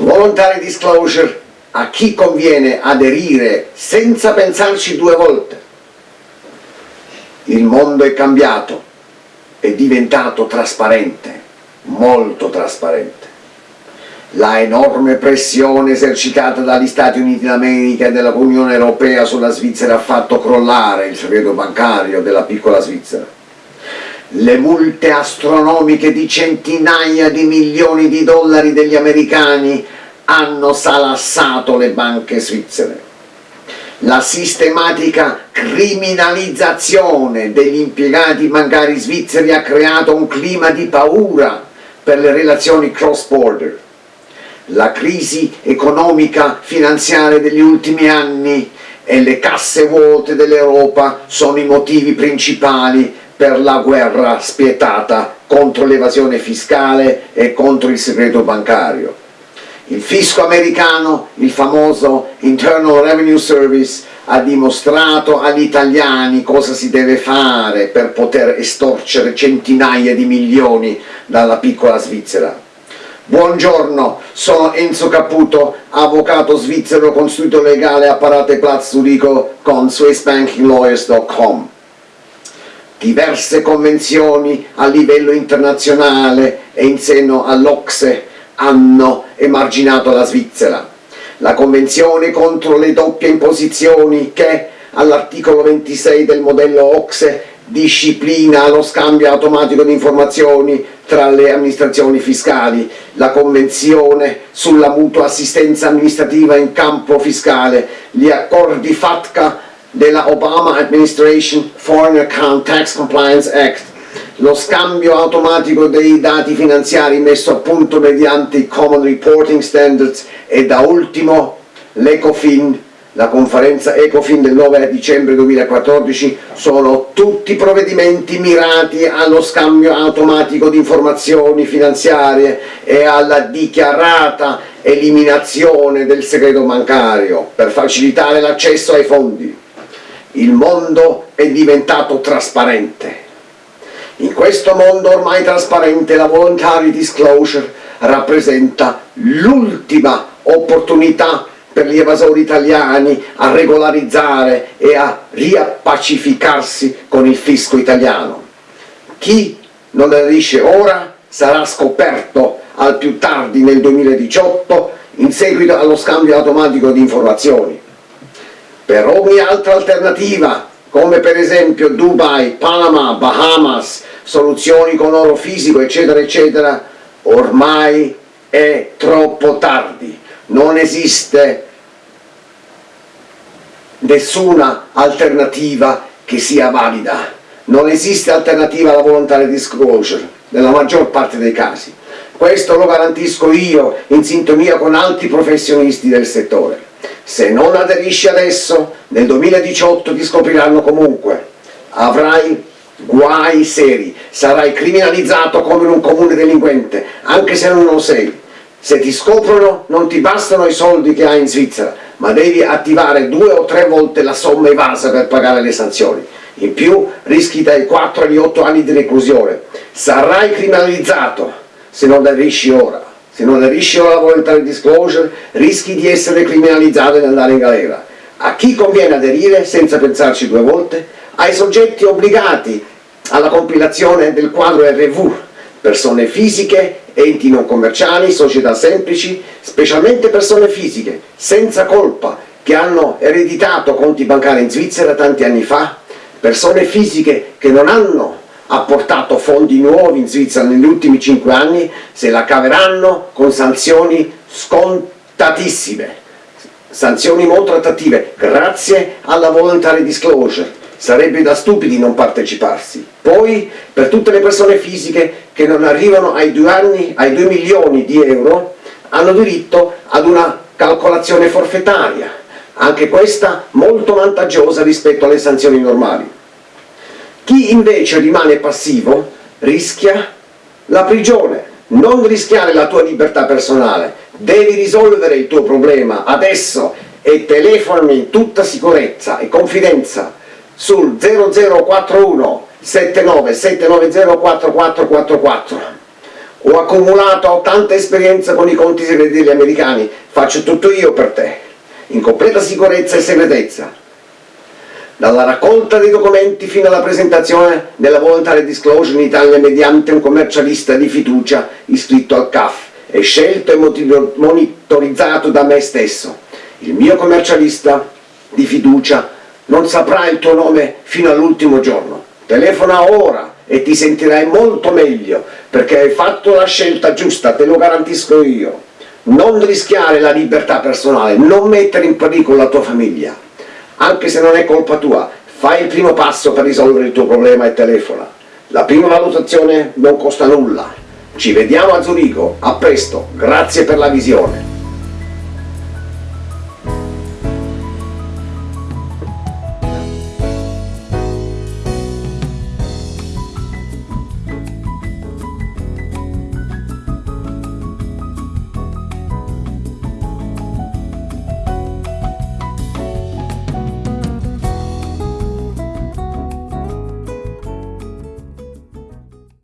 Voluntary disclosure a chi conviene aderire senza pensarci due volte. Il mondo è cambiato, è diventato trasparente, molto trasparente. La enorme pressione esercitata dagli Stati Uniti d'America e dall'Unione Europea sulla Svizzera ha fatto crollare il segreto bancario della piccola Svizzera. Le multe astronomiche di centinaia di milioni di dollari degli americani hanno salassato le banche svizzere. La sistematica criminalizzazione degli impiegati bancari svizzeri ha creato un clima di paura per le relazioni cross-border. La crisi economica finanziaria degli ultimi anni e le casse vuote dell'Europa sono i motivi principali per la guerra spietata contro l'evasione fiscale e contro il segreto bancario. Il fisco americano, il famoso Internal Revenue Service, ha dimostrato agli italiani cosa si deve fare per poter estorcere centinaia di milioni dalla piccola Svizzera. Buongiorno, sono Enzo Caputo, avvocato svizzero con studio legale a Parate Platz Zurigo con SwissBankingLawyers.com. Diverse convenzioni a livello internazionale e in seno all'Ocse hanno emarginato la Svizzera. La Convenzione contro le doppie imposizioni che all'articolo 26 del modello OXE disciplina lo scambio automatico di informazioni tra le amministrazioni fiscali, la Convenzione sulla mutua assistenza amministrativa in campo fiscale, gli accordi FATCA della Obama Administration Foreign Account Tax Compliance Act, lo scambio automatico dei dati finanziari messo a punto mediante i Common Reporting Standards e da ultimo l'ECOFIN, la conferenza ECOFIN del 9 dicembre 2014, sono tutti provvedimenti mirati allo scambio automatico di informazioni finanziarie e alla dichiarata eliminazione del segreto bancario per facilitare l'accesso ai fondi. Il mondo è diventato trasparente in questo mondo ormai trasparente la voluntary disclosure rappresenta l'ultima opportunità per gli evasori italiani a regolarizzare e a riappacificarsi con il fisco italiano. Chi non aderisce ora sarà scoperto al più tardi nel 2018 in seguito allo scambio automatico di informazioni. Per ogni altra alternativa, come per esempio Dubai, Panama, Bahamas, soluzioni con oro fisico, eccetera, eccetera, ormai è troppo tardi, non esiste nessuna alternativa che sia valida, non esiste alternativa alla volontaria disclosure nella maggior parte dei casi. Questo lo garantisco io in sintonia con altri professionisti del settore. Se non aderisci adesso, nel 2018 ti scopriranno comunque. Avrai guai seri, sarai criminalizzato come un comune delinquente, anche se non lo sei. Se ti scoprono non ti bastano i soldi che hai in Svizzera, ma devi attivare due o tre volte la somma evasa per pagare le sanzioni. In più rischi dai 4 agli 8 anni di reclusione. Sarai criminalizzato se non aderisci ora. Se non aderisci ora alla voluntary disclosure rischi di essere criminalizzato e di andare in galera. A chi conviene aderire senza pensarci due volte? Ai soggetti obbligati alla compilazione del quadro RV, persone fisiche, enti non commerciali, società semplici, specialmente persone fisiche, senza colpa, che hanno ereditato conti bancari in Svizzera tanti anni fa, persone fisiche che non hanno apportato fondi nuovi in Svizzera negli ultimi 5 anni, se la caveranno con sanzioni scontatissime, sanzioni molto attrattive, grazie alla voluntary disclosure, sarebbe da stupidi non parteciparsi. Poi, per tutte le persone fisiche che non arrivano ai 2, anni, ai 2 milioni di euro, hanno diritto ad una calcolazione forfettaria, anche questa molto vantaggiosa rispetto alle sanzioni normali. Chi invece rimane passivo rischia la prigione, non rischiare la tua libertà personale, devi risolvere il tuo problema adesso e telefonami in tutta sicurezza e confidenza sul 0041 79 790 4444 Ho accumulato tanta esperienza con i conti segreti degli americani, faccio tutto io per te, in completa sicurezza e segretezza. Dalla raccolta dei documenti fino alla presentazione della voluntary disclosure in Italia mediante un commercialista di fiducia iscritto al CAF e scelto e monitorizzato da me stesso. Il mio commercialista di fiducia non saprà il tuo nome fino all'ultimo giorno. Telefona ora e ti sentirai molto meglio perché hai fatto la scelta giusta, te lo garantisco io. Non rischiare la libertà personale, non mettere in pericolo la tua famiglia, anche se non è colpa tua, fai il primo passo per risolvere il tuo problema e telefona. La prima valutazione non costa nulla. Ci vediamo a Zurigo, a presto, grazie per la visione.